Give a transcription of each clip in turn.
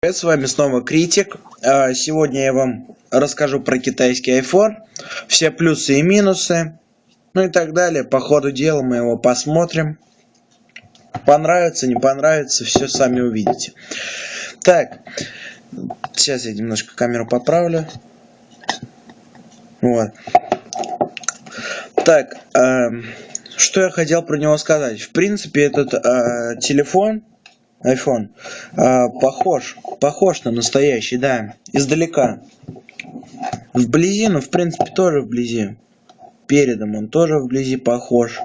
Привет, с вами снова Критик. А, сегодня я вам расскажу про китайский iPhone, все плюсы и минусы, ну и так далее. По ходу дела мы его посмотрим. Понравится, не понравится, все сами увидите. Так, сейчас я немножко камеру поправлю. Вот. Так, э, что я хотел про него сказать. В принципе, этот э, телефон iPhone. А, похож, похож на настоящий, да, издалека. Вблизи, ну, в принципе, тоже вблизи. Передом он тоже вблизи похож.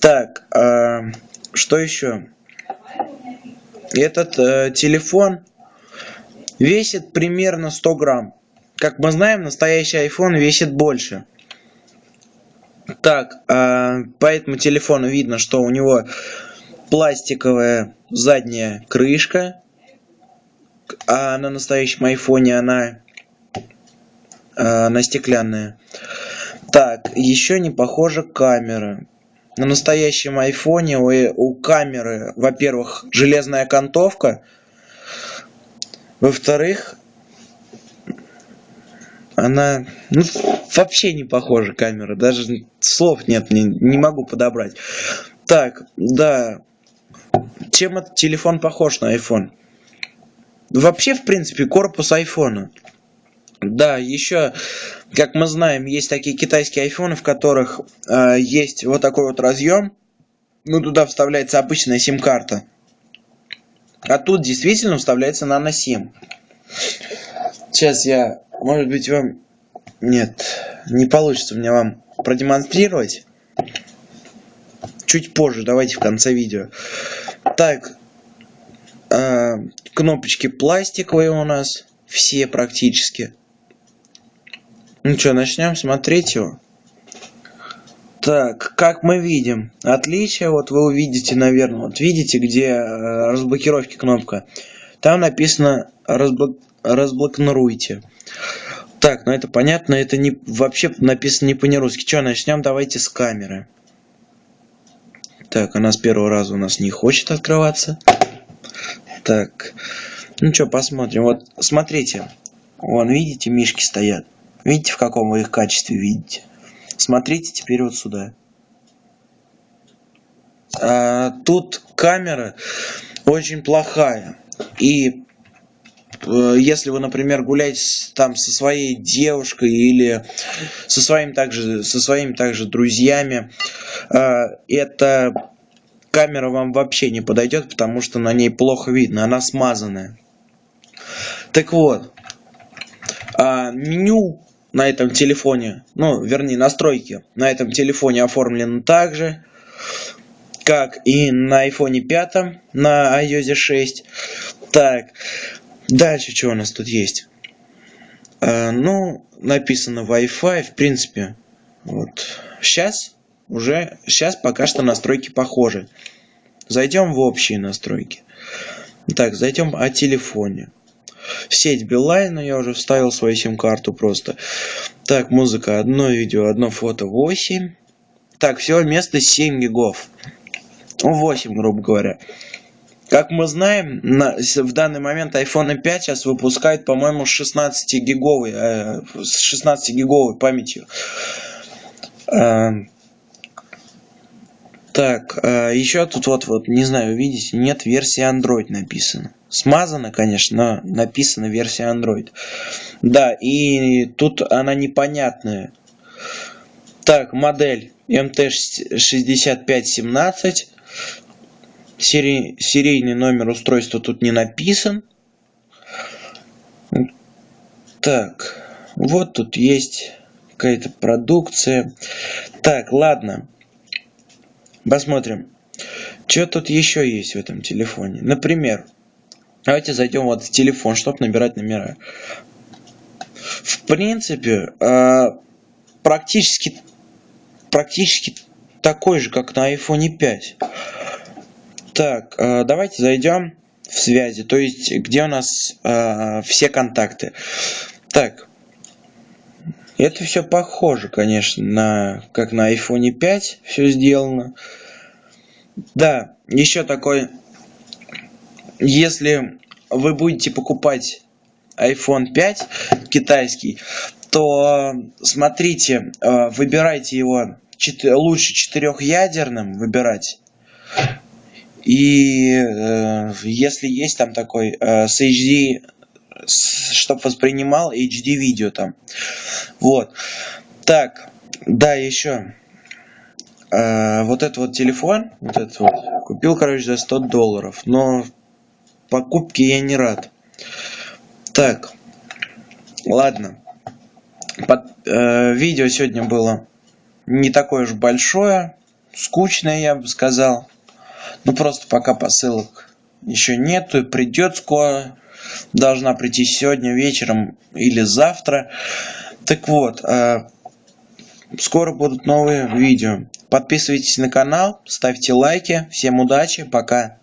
Так, а, что еще? Этот э, телефон весит примерно 100 грамм. Как мы знаем, настоящий iPhone весит больше. Так, э, по телефону видно, что у него пластиковая задняя крышка, а на настоящем айфоне она, а, она стеклянная. Так, еще не похожа камера. На настоящем айфоне у, у камеры, во-первых, железная окантовка, во-вторых, она ну, вообще не похожа камера, даже слов нет, не, не могу подобрать. Так, да, чем этот телефон похож на iPhone? Вообще, в принципе, корпус айфона. Да, еще, как мы знаем, есть такие китайские айфоны, в которых э, есть вот такой вот разъем. Ну, туда вставляется обычная сим-карта. А тут действительно вставляется нано-сим. Сейчас я, может быть, вам... Нет, не получится мне вам продемонстрировать. Чуть позже, давайте в конце видео. Так, э, кнопочки пластиковые у нас, все практически. Ну что, начнем смотреть его. Так, как мы видим, отличие, вот вы увидите, наверное, вот видите, где э, разблокировки кнопка. Там написано разблок... разблокируйте. Так, ну это понятно, это не вообще написано не по-нерусски. Что, начнем давайте с камеры. Так, она с первого раза у нас не хочет открываться. Так, ну что, посмотрим. Вот, смотрите. Вон, видите, мишки стоят. Видите, в каком вы их качестве видите? Смотрите теперь вот сюда. А, тут камера очень плохая. И если вы, например, гуляете там со своей девушкой или со своим также со своими также друзьями, а, эта камера вам вообще не подойдет, потому что на ней плохо видно, она смазанная. Так вот, а, меню на этом телефоне, ну, вернее, настройки на этом телефоне оформлены так же, как и на iPhone 5, на iOS 6. Так, дальше что у нас тут есть? А, ну, написано Wi-Fi, в принципе, вот. Сейчас уже сейчас пока что настройки похожи. Зайдем в общие настройки. Так, зайдем о телефоне. Сеть Билайн, я уже вставил свою сим-карту просто. Так, музыка, одно видео, одно фото 8. Так, всего место 7 гигов. 8, грубо говоря. Как мы знаем, на, в данный момент iPhone 5 сейчас выпускает, по-моему, 16 гиговой, э, с 16 гиговой памятью. Э, так, э, еще тут вот, вот, не знаю, видите, нет версии Android написано. Смазано, конечно, но написано версия Android. Да, и тут она непонятная. Так, модель MT6517. Серий, серийный номер устройства тут не написан. Так, вот тут есть какая-то продукция. Так, ладно. Посмотрим, что тут еще есть в этом телефоне. Например, давайте зайдем вот в телефон, чтобы набирать номера. В принципе, э, практически, практически такой же, как на iPhone 5. Так, э, давайте зайдем в связи, то есть где у нас э, все контакты. Так, это все похоже, конечно, на как на iPhone 5 все сделано. Да, еще такой, если вы будете покупать iPhone 5 китайский, то смотрите, э, выбирайте его лучше четырехъядерным выбирать. И э, если есть там такой э, с HD, чтобы воспринимал HD видео там. Вот. Так, да, еще. Э, вот этот вот телефон, вот этот вот, купил, короче, за 100 долларов. Но покупки я не рад. Так, ладно. Под, э, видео сегодня было не такое уж большое, скучное, я бы сказал. Ну просто пока посылок еще нету, придет скоро. Должна прийти сегодня вечером или завтра. Так вот, э, скоро будут новые видео. Подписывайтесь на канал, ставьте лайки. Всем удачи, пока.